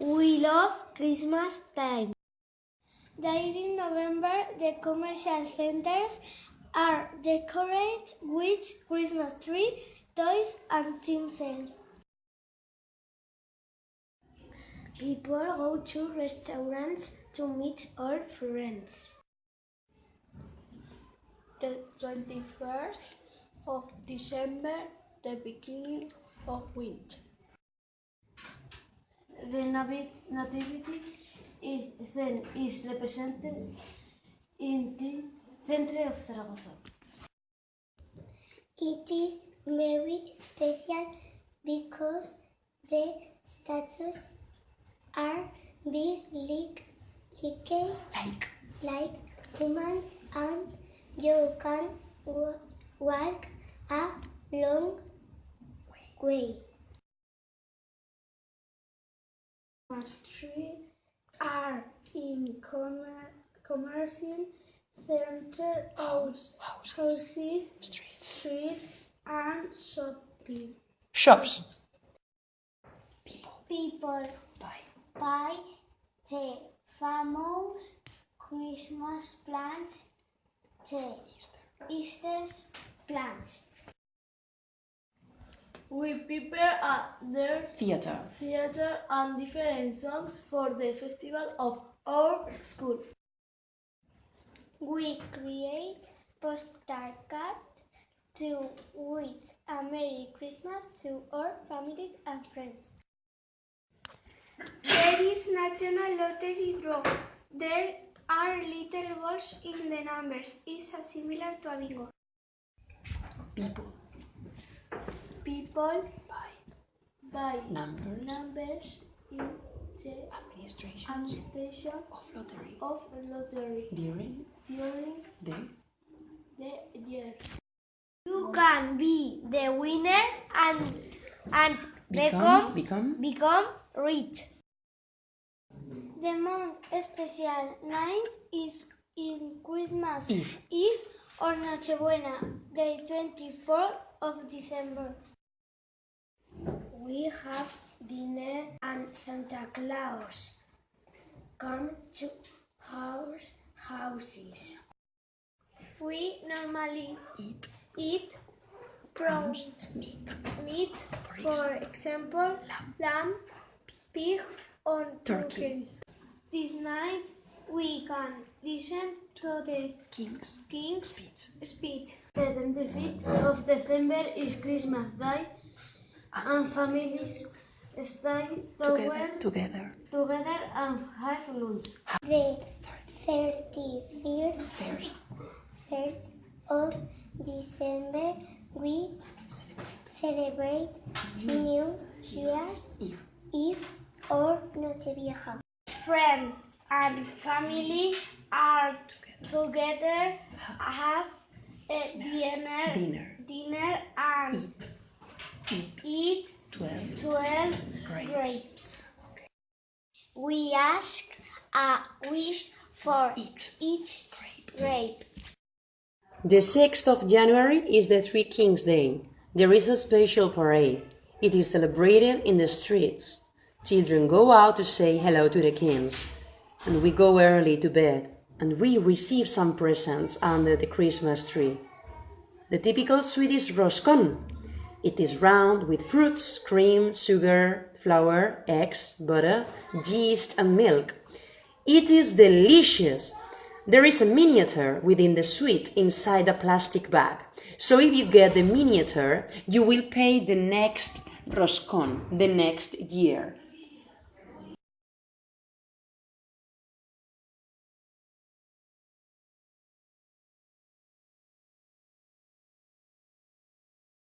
We love Christmas time. During November, the commercial centers are decorated with Christmas tree, toys, and tinsels. People go to restaurants to meet old friends. The 21st of December, the beginning of winter. The nativity is, then is represented in the center of Zaragoza. It is very special because the statues are big like, like, like humans and you can wa- walk a long way. Tree are in commer- commercial center house, houses, streets, and shopping. Shops. People buy the famous Christmas plants, the Easter plants. We prepare at their Theater. theater and different songs for the festival of our school. We create postcards to wish a Merry Christmas to our families and friends. There is national lottery draw. There are little balls in the numbers. It's a similar to a bingo. People. People buy Numbers. numbers in the Administration administration of lottery. of lottery During during the the year. You can be the winner and and become become become rich. The most special night is in Christmas Eve. Eve or Nochebuena, the 24th of December. We have dinner and Santa Claus come to our houses. We normally eat eat roast meat. meat, for example, lamb, pig, or Turkey. turkey. This night we can listen to the Kings. King's Speech. speech. The 25th of December is Christmas Day, and families stay Together. together, Together. together and have lunch. The 31st First. first of December, we celebrate New Year's Eve. Eve or Nochevieja. Friends and family are together, have eh, a dinner, Dinner. dinner and Eat. Eat. eat Twelve. 12 Grapes. grapes. We ask a wish for Eat. each Grape. grape. The 6th of January is the Three Kings Day. There is a special parade. It is celebrated in the streets. Children go out to say hello to the kings. And we go early to bed. And we receive some presents under the Christmas tree. The typical Swedish roscon. It is round with fruits, cream, sugar, flour, eggs, butter, yeast, and milk. It is delicious. There is a miniature within the sweet inside a plastic bag. So if you get the miniature, you will pay the next roscon the next year.